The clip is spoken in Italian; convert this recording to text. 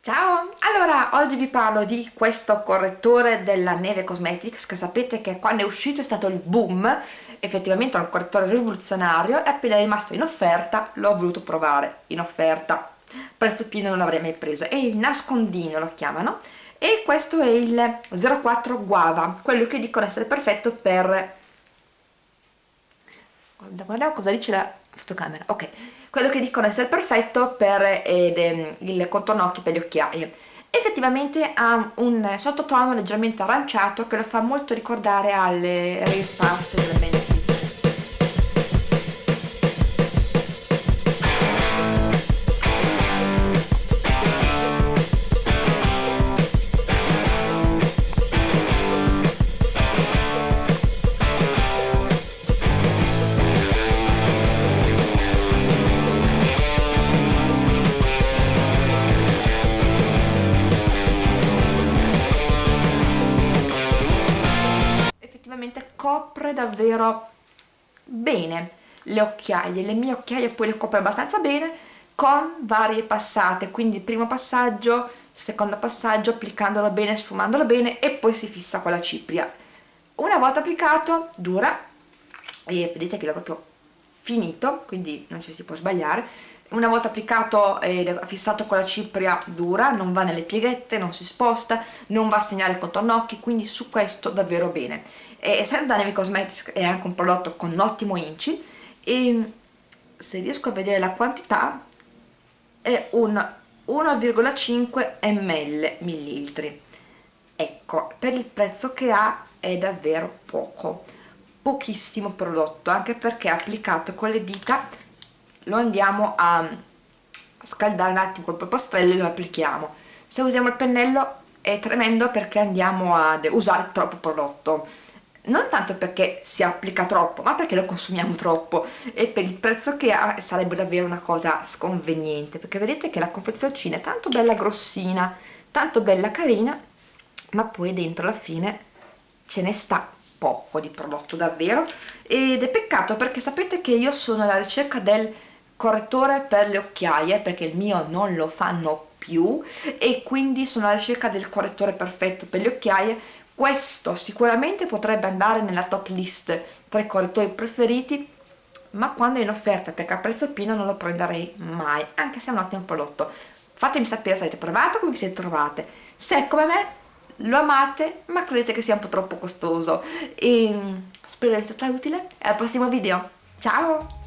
Ciao! Allora, oggi vi parlo di questo correttore della Neve Cosmetics che sapete che quando è uscito è stato il boom. Effettivamente è un correttore rivoluzionario e appena è rimasto in offerta l'ho voluto provare in offerta. Prezzo pieno non l'avrei mai preso. È il nascondino lo chiamano. E questo è il 04 Guava quello che dicono essere perfetto per guardiamo cosa dice la fotocamera. Ok quello che dicono essere perfetto per eh, il contorno occhi per le occhiaie effettivamente ha un sottotono leggermente aranciato che lo fa molto ricordare alle Race Past effettivamente copre davvero bene le occhiaie, le mie occhiaie poi le copre abbastanza bene con varie passate, quindi primo passaggio, secondo passaggio, applicandolo bene, sfumandolo bene e poi si fissa con la cipria. Una volta applicato dura e vedete che l'ho proprio finito, quindi non ci si può sbagliare, una volta applicato e fissato con la cipria dura, non va nelle pieghette, non si sposta, non va a segnare contorno occhi, quindi su questo davvero bene. E essendo Neve Cosmetics è anche un prodotto con un ottimo inci e se riesco a vedere la quantità è un 1,5 ml millilitri. Ecco, per il prezzo che ha è davvero poco pochissimo prodotto anche perché applicato con le dita. Lo andiamo a scaldare un attimo col polpastrello e lo applichiamo. Se usiamo il pennello è tremendo perché andiamo a usare troppo prodotto. Non tanto perché si applica troppo ma perché lo consumiamo troppo. E per il prezzo che ha sarebbe davvero una cosa sconveniente perché vedete che la confezioncina è tanto bella grossina tanto bella carina ma poi dentro alla fine ce ne sta poco di prodotto davvero. Ed è peccato perché sapete che io sono alla ricerca del correttore per le occhiaie perché il mio non lo fanno più e quindi sono alla ricerca del correttore perfetto per le occhiaie. Questo sicuramente potrebbe andare nella top list tra i correttori preferiti ma quando è in offerta perché a prezzo pieno non lo prenderei mai anche se è un ottimo prodotto. Fatemi sapere se avete provato come vi siete trovate. Se come me lo amate ma credete che sia un po' troppo costoso. E spero di essere utile e al prossimo video. Ciao